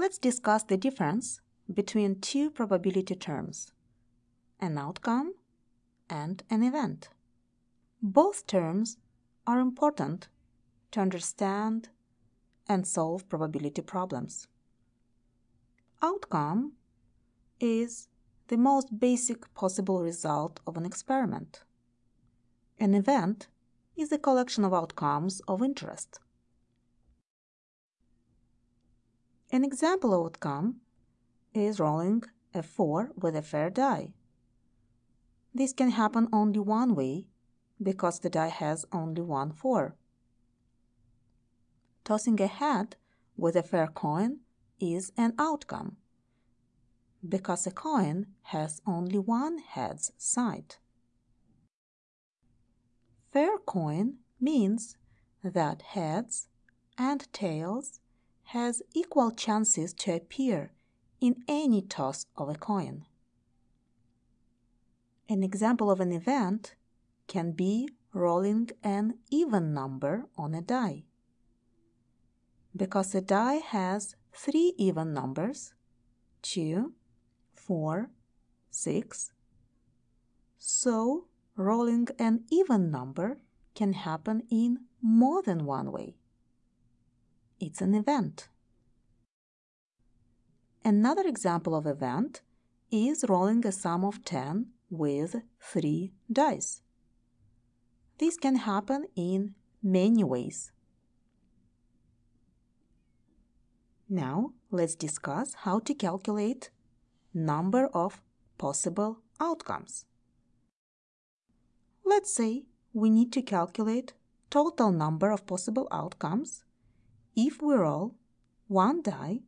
Let's discuss the difference between two probability terms, an outcome and an event. Both terms are important to understand and solve probability problems. Outcome is the most basic possible result of an experiment. An event is a collection of outcomes of interest. An example outcome is rolling a 4 with a fair die. This can happen only one way because the die has only one 4. Tossing a hat with a fair coin is an outcome because a coin has only one head's side. Fair coin means that heads and tails has equal chances to appear in any toss of a coin. An example of an event can be rolling an even number on a die. Because a die has three even numbers, 2, 4, 6, so rolling an even number can happen in more than one way. It's an event. Another example of event is rolling a sum of 10 with 3 dice. This can happen in many ways. Now let's discuss how to calculate number of possible outcomes. Let's say we need to calculate total number of possible outcomes if we roll one die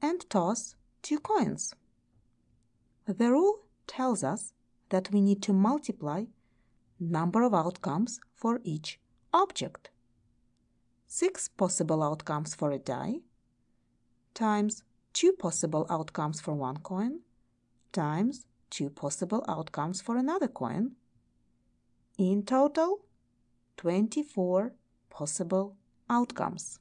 and toss two coins. The rule tells us that we need to multiply number of outcomes for each object. Six possible outcomes for a die times two possible outcomes for one coin times two possible outcomes for another coin. In total, 24 possible outcomes.